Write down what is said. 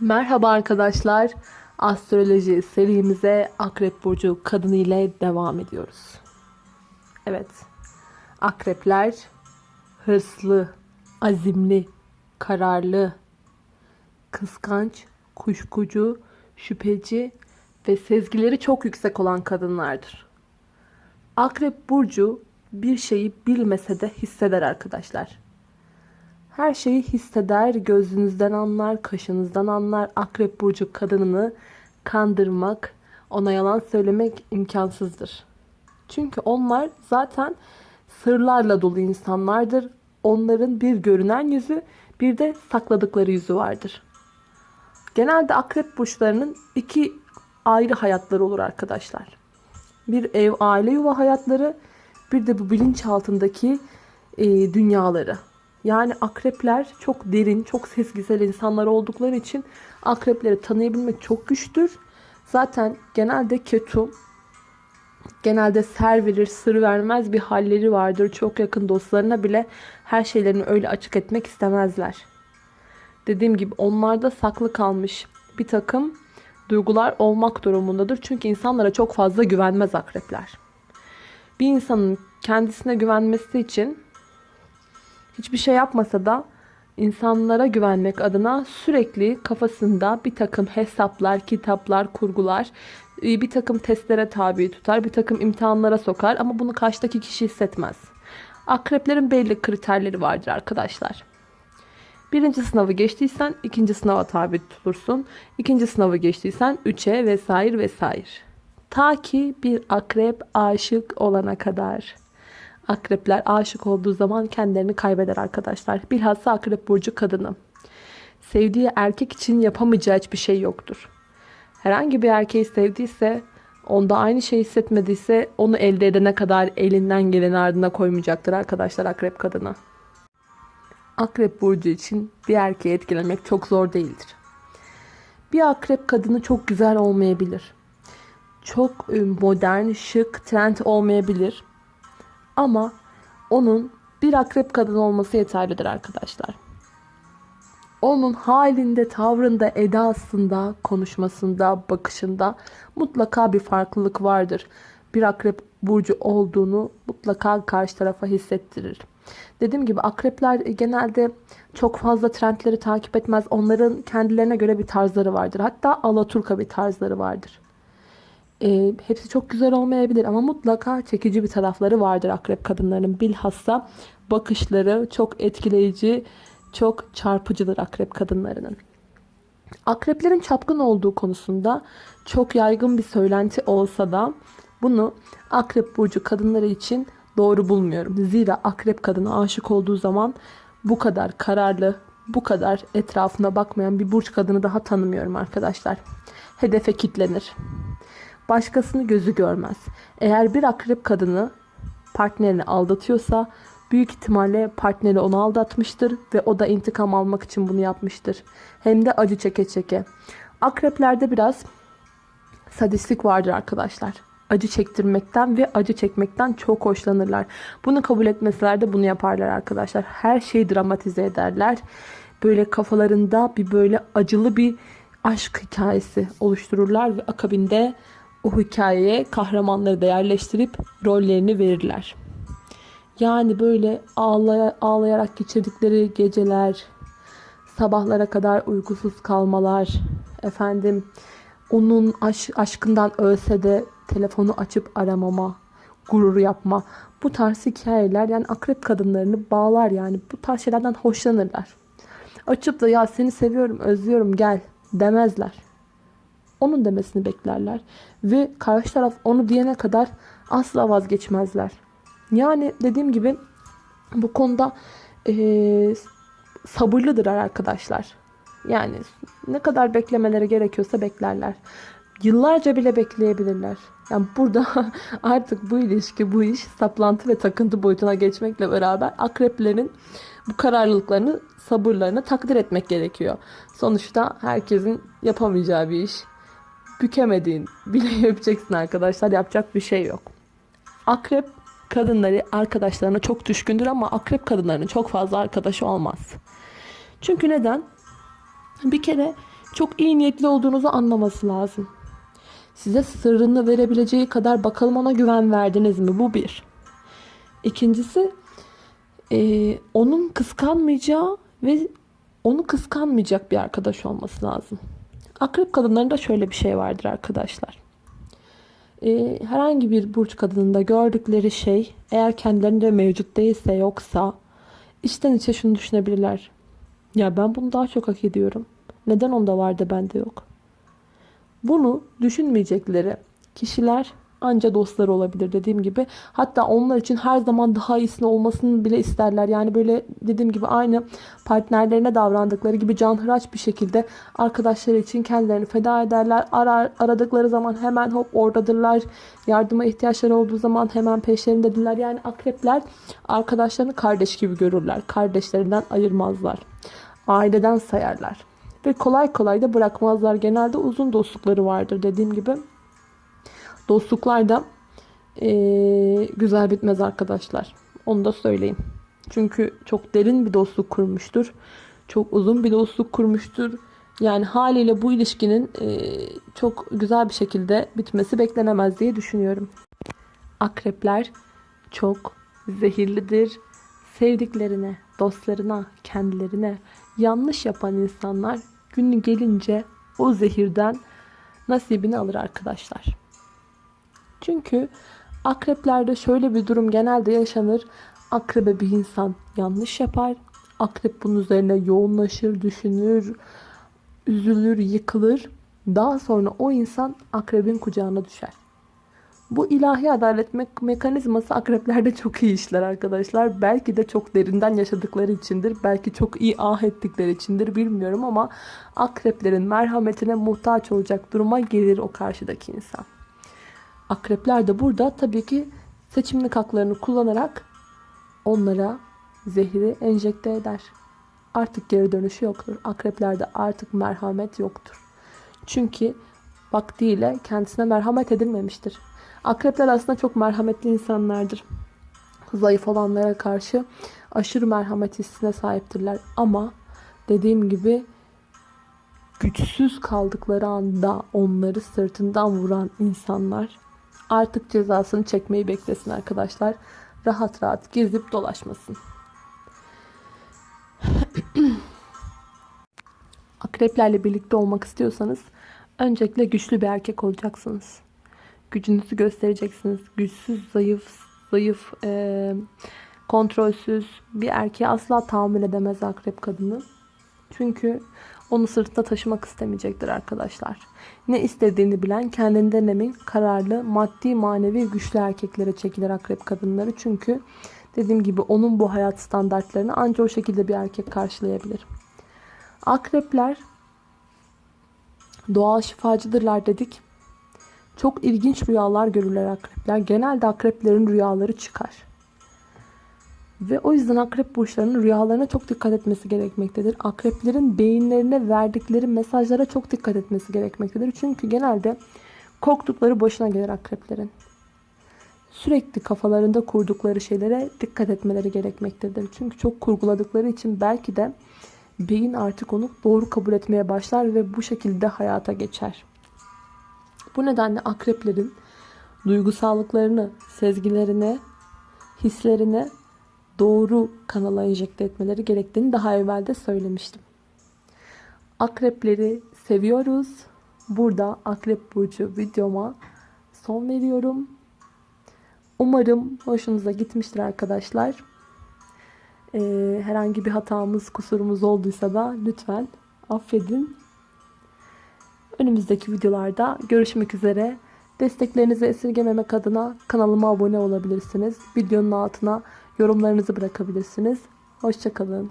Merhaba arkadaşlar. Astroloji serimize Akrep Burcu kadını ile devam ediyoruz. Evet. Akrepler hırslı, azimli, kararlı, kıskanç, kuşkucu, şüpheci ve sezgileri çok yüksek olan kadınlardır. Akrep Burcu bir şeyi bilmese de hisseder arkadaşlar. Her şeyi hisseder, gözünüzden anlar, kaşınızdan anlar. Akrep burcu kadınını kandırmak, ona yalan söylemek imkansızdır. Çünkü onlar zaten sırlarla dolu insanlardır. Onların bir görünen yüzü, bir de sakladıkları yüzü vardır. Genelde akrep burçlarının iki ayrı hayatları olur arkadaşlar. Bir ev, aile yuva hayatları, bir de bu bilinç altındaki e, dünyaları. Yani akrepler çok derin, çok sezgisel insanlar oldukları için akrepleri tanıyabilmek çok güçtür. Zaten genelde ketum, genelde ser verir, sır vermez bir halleri vardır. Çok yakın dostlarına bile her şeylerini öyle açık etmek istemezler. Dediğim gibi onlarda saklı kalmış bir takım duygular olmak durumundadır. Çünkü insanlara çok fazla güvenmez akrepler. Bir insanın kendisine güvenmesi için hiçbir şey yapmasa da insanlara güvenmek adına sürekli kafasında bir takım hesaplar, kitaplar, kurgular, e, bir takım testlere tabi tutar, bir takım imtihanlara sokar ama bunu karşıdaki kişi hissetmez. Akreplerin belli kriterleri vardır arkadaşlar. Birinci sınavı geçtiysen ikinci sınava tabi tutulursun. İkinci sınavı geçtiysen üçe vesaire vesaire. Ta ki bir akrep aşık olana kadar. Akrepler aşık olduğu zaman kendilerini kaybeder arkadaşlar. Bilhassa akrep burcu kadını. Sevdiği erkek için yapamayacağı hiçbir şey yoktur. Herhangi bir erkeği sevdiyse, onda aynı şeyi hissetmediyse onu elde edene kadar elinden geleni ardına koymayacaktır arkadaşlar akrep kadını. Akrep burcu için bir erkeği etkilemek çok zor değildir. Bir akrep kadını çok güzel olmayabilir. Çok e, modern, şık, trend olmayabilir. Ama onun bir akrep kadın olması yeterlidir arkadaşlar. Onun halinde, tavrında, edasında, konuşmasında, bakışında mutlaka bir farklılık vardır. Bir akrep burcu olduğunu mutlaka karşı tarafa hissettirir. Dediğim gibi akrepler genelde çok fazla trendleri takip etmez. Onların kendilerine göre bir tarzları vardır. Hatta alaturka bir tarzları vardır. E, hepsi çok güzel olmayabilir ama mutlaka çekici bir tarafları vardır akrep kadınlarının. Bilhassa bakışları çok etkileyici, çok çarpıcıdır akrep kadınlarının. Akreplerin çapkın olduğu konusunda çok yaygın bir söylenti olsa da bunu akrep burcu kadınları için doğru bulmuyorum. Zira akrep kadını aşık olduğu zaman bu kadar kararlı, bu kadar etrafına bakmayan bir burç kadını daha tanımıyorum arkadaşlar. Hedefe kitlenir başkasını gözü görmez. Eğer bir akrep kadını partnerini aldatıyorsa büyük ihtimalle partneri onu aldatmıştır ve o da intikam almak için bunu yapmıştır. Hem de acı çeke çeke. Akreplerde biraz sadistlik vardır arkadaşlar. Acı çektirmekten ve acı çekmekten çok hoşlanırlar. Bunu kabul etmeseler de bunu yaparlar arkadaşlar. Her şeyi dramatize ederler. Böyle kafalarında bir böyle acılı bir aşk hikayesi oluştururlar ve akabinde o hikayeye kahramanları da yerleştirip rollerini verirler. Yani böyle ağlay ağlayarak geçirdikleri geceler, sabahlara kadar uykusuz kalmalar, efendim onun aş aşkından ölse de telefonu açıp aramama, gurur yapma. Bu tarz hikayeler yani akrep kadınlarını bağlar yani bu tarz şeylerden hoşlanırlar. Açıp da ya seni seviyorum, özlüyorum gel demezler onun demesini beklerler. Ve karşı taraf onu diyene kadar asla vazgeçmezler. Yani dediğim gibi bu konuda e, sabırlıdır arkadaşlar. Yani ne kadar beklemeleri gerekiyorsa beklerler. Yıllarca bile bekleyebilirler. Yani burada artık bu ilişki, bu iş saplantı ve takıntı boyutuna geçmekle beraber akreplerin bu kararlılıklarını, sabırlarını takdir etmek gerekiyor. Sonuçta herkesin yapamayacağı bir iş bükemediğin bile yapacaksın arkadaşlar. Yapacak bir şey yok. Akrep kadınları arkadaşlarına çok düşkündür ama akrep kadınlarının çok fazla arkadaşı olmaz. Çünkü neden? Bir kere çok iyi niyetli olduğunuzu anlaması lazım. Size sırrını verebileceği kadar bakalım ona güven verdiniz mi? Bu bir. İkincisi e, onun kıskanmayacağı ve onu kıskanmayacak bir arkadaş olması lazım. Akrep kadınlarında şöyle bir şey vardır arkadaşlar. E, herhangi bir burç kadınında gördükleri şey eğer kendilerinde mevcut değilse yoksa içten içe şunu düşünebilirler. Ya ben bunu daha çok hak ediyorum. Neden onda var da bende yok? Bunu düşünmeyecekleri kişiler anca dostları olabilir dediğim gibi. Hatta onlar için her zaman daha iyisini olmasını bile isterler. Yani böyle dediğim gibi aynı partnerlerine davrandıkları gibi canhıraç bir şekilde arkadaşları için kendilerini feda ederler. Arar, aradıkları zaman hemen hop oradadırlar. Yardıma ihtiyaçları olduğu zaman hemen peşlerindedirler. Yani akrepler arkadaşlarını kardeş gibi görürler. Kardeşlerinden ayırmazlar. Aileden sayarlar. Ve kolay kolay da bırakmazlar. Genelde uzun dostlukları vardır dediğim gibi. Dostluklar da ee, güzel bitmez arkadaşlar. Onu da söyleyeyim. Çünkü çok derin bir dostluk kurmuştur. Çok uzun bir dostluk kurmuştur. Yani haliyle bu ilişkinin e, çok güzel bir şekilde bitmesi beklenemez diye düşünüyorum. Akrepler çok zehirlidir. Sevdiklerine, dostlarına, kendilerine yanlış yapan insanlar günü gelince o zehirden nasibini alır arkadaşlar. Çünkü akreplerde şöyle bir durum genelde yaşanır. Akrebe bir insan yanlış yapar. Akrep bunun üzerine yoğunlaşır, düşünür, üzülür, yıkılır. Daha sonra o insan akrebin kucağına düşer. Bu ilahi adalet me- mekanizması akreplerde çok iyi işler arkadaşlar. Belki de çok derinden yaşadıkları içindir. Belki çok iyi ah ettikleri içindir bilmiyorum ama akreplerin merhametine muhtaç olacak duruma gelir o karşıdaki insan. Akrepler de burada tabii ki seçimlik haklarını kullanarak onlara zehri enjekte eder. Artık geri dönüşü yoktur. Akreplerde artık merhamet yoktur. Çünkü vaktiyle kendisine merhamet edilmemiştir. Akrepler aslında çok merhametli insanlardır. Zayıf olanlara karşı aşırı merhamet hissine sahiptirler. Ama dediğim gibi güçsüz kaldıkları anda onları sırtından vuran insanlar artık cezasını çekmeyi beklesin arkadaşlar. Rahat rahat gezip dolaşmasın. Akreplerle birlikte olmak istiyorsanız öncelikle güçlü bir erkek olacaksınız. Gücünüzü göstereceksiniz. Güçsüz, zayıf, zayıf, e, kontrolsüz bir erkeğe asla tahammül edemez akrep kadını. Çünkü onu sırtında taşımak istemeyecektir arkadaşlar. Ne istediğini bilen, kendinden emin, kararlı, maddi, manevi, güçlü erkeklere çekilir akrep kadınları. Çünkü dediğim gibi onun bu hayat standartlarını ancak o şekilde bir erkek karşılayabilir. Akrepler doğal şifacıdırlar dedik. Çok ilginç rüyalar görürler akrepler. Genelde akreplerin rüyaları çıkar. Ve o yüzden akrep burçlarının rüyalarına çok dikkat etmesi gerekmektedir. Akreplerin beyinlerine verdikleri mesajlara çok dikkat etmesi gerekmektedir. Çünkü genelde korktukları boşuna gelir akreplerin. Sürekli kafalarında kurdukları şeylere dikkat etmeleri gerekmektedir. Çünkü çok kurguladıkları için belki de beyin artık onu doğru kabul etmeye başlar ve bu şekilde hayata geçer. Bu nedenle akreplerin duygusallıklarını, sezgilerini, hislerini doğru kanala enjekte etmeleri gerektiğini daha evvel de söylemiştim. Akrepleri seviyoruz. Burada Akrep Burcu videoma son veriyorum. Umarım hoşunuza gitmiştir arkadaşlar. Ee, herhangi bir hatamız, kusurumuz olduysa da lütfen affedin. Önümüzdeki videolarda görüşmek üzere. Desteklerinizi esirgememek adına kanalıma abone olabilirsiniz. Videonun altına yorumlarınızı bırakabilirsiniz. Hoşçakalın.